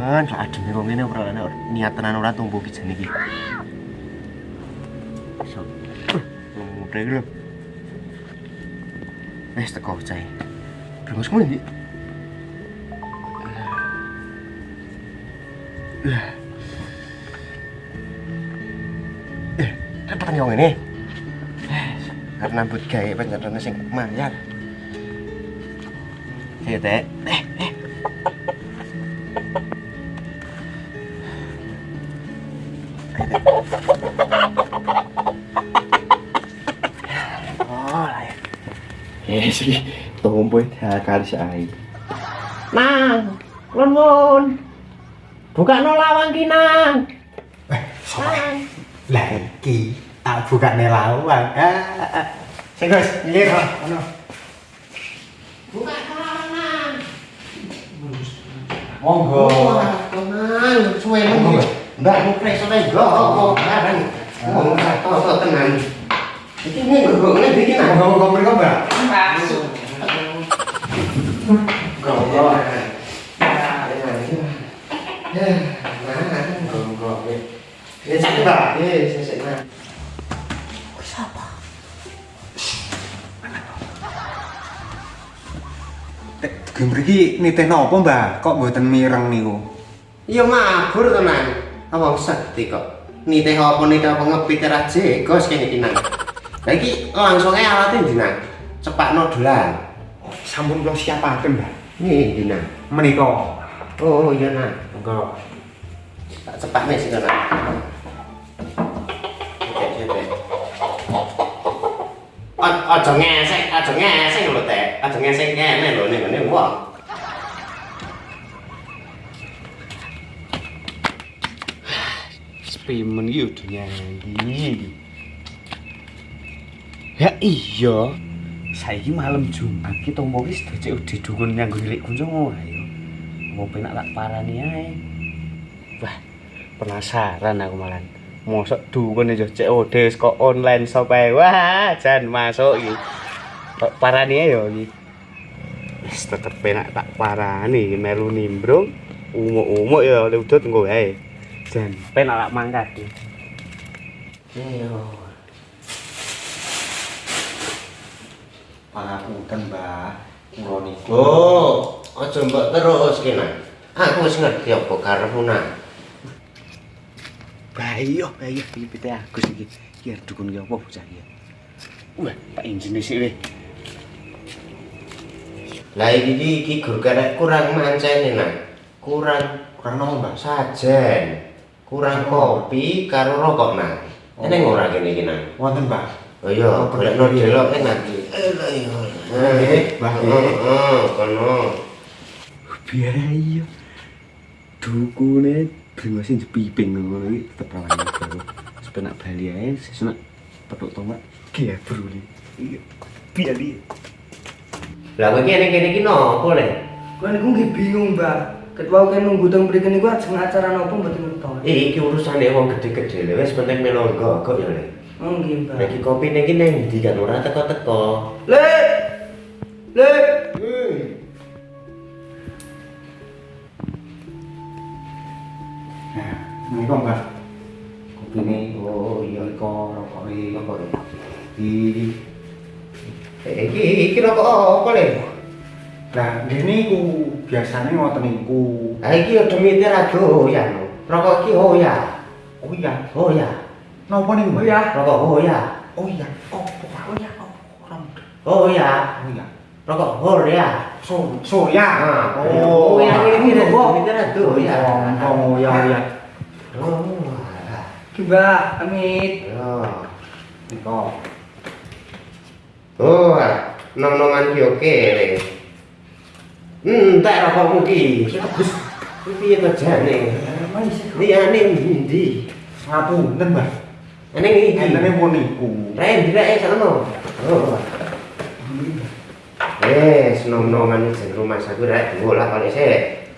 Man, so adem nih ngene ora niat tenan ora tumbuh ki jane iki. Teko cai. Eh, repot yang ini. Karena buat gaya penyerana sing mayar. Ayo, Teh. Eh, eh. Sih, tumbuh dakar saya. Nang, nuwun. Buka no lawang ki, Nang. Eh, sopo? Lah iki tak bukane lawang. Ah, ah. Sing Gus, nyelir ono. Buka no lawang, Nang. Monggo. Tenang, suwe Monggo, Mbak. Mbak, mau preso nih, go, bareng. Ngomong satu, kok tenang. Iki nih, gue ngeliat bikin ah. Monggo monggo mriko, Mbak. Go, go. Ya, nah, go, go. Ini sakit, Mbak. Tek ge mriki nitih napa, Mbak? Kok mboten mireng niku? Iya mabur tenan. Awang sedih kok. Niteh apa niteh apa ngepit ra jegos kene iki nang. Lah iki langsung ae alate ndi nang. Cepakno dolan. Sampun kula siapaken, Mbak. Nih ndi nang. Menika. Oh iya nang. Monggo. Tak cepakne sing nang. Aja ngesek, aja ngesek lho teh. Aja ngesek kene lho ning ngene wong. Spimen iki udah nyanyi. Ya iya. Saiki malam Jumat ki tombo ki sudah cek udah dukun nyanggo hilik kunjung ora ya. Mau penak tak parani ae. Wah, penasaran aku malan. Mosok dukun aja cek odes kok online shop ae. Wah, jan masuk iki. Kok parani ae yo iki. Wis tetep penak tak parani melu nimbrung. Umuk-umuk ya udut engko ae. Jan penak lak mangkat. Iya. Pangapunten, Mbak. Kula niku. Aja mbok terus kene. Aku wis ngerti apa karepmu nang. Bayo, bayo iki pite Agus iki. Arep dukun ki apa bocah iki. Wah, tak injene sik weh. Lah iki iki gur kurang mancene nang. Kurang Kurang napa, Mbak? sajen. Kurang kopi karo rokok nang. Eneng ora kene iki nang. Wonten, Mbak. Oh iya, golekno delok enak iki. Eh, iya. Nggih, Mbah, nggih. Heeh, kono. Biaya. Dukune bringose jepiping ngono iki tetep rawan karo. Sepenak bali ae sesuk petuk tomat ya bro iki. Iya. Biali. Lah kowe kene kene iki nopo le? Aku nggih bingung, Mbak. Ketua kan nunggu teng mriki niku ajeng acara napa mboten ngertos. Eh, iki urusane wong gede-gede lho, wis penting melu kok ya le. Oh nggih, Mbak. Lagi kopi ning kene ndi kan ora teko-teko. Le. Le. Nah, menika, Mbak. Kopine oh iya Menika rokoke rokok ya. di Eh, iki iki rokok apa le? Lah, ngene iku biasanya ngoten niku. Ha iki ya demite ra doyan lho. Rokok iki oh ya. Oh. Napa niku? ya? Rokok oh ya. Oh ya, opo oh oh, oh, oh ya opo oh, oh ya, oh. Rokok hor. So, so oh, oh iki ra demite ra doyan. Oh ya, oh. Oh, ya. Coba amit. Yo. Niko. Oh, ah. nom-noman ki oke okay, tak rokokmu ki. Iki piye to jane? Liyane ndi? Ngapunten, Mbak. Eneng iki. Entene pun niku. Ren, direk sono. Oh. Eh, nom-noman iki rumah saku rek bola kali sik.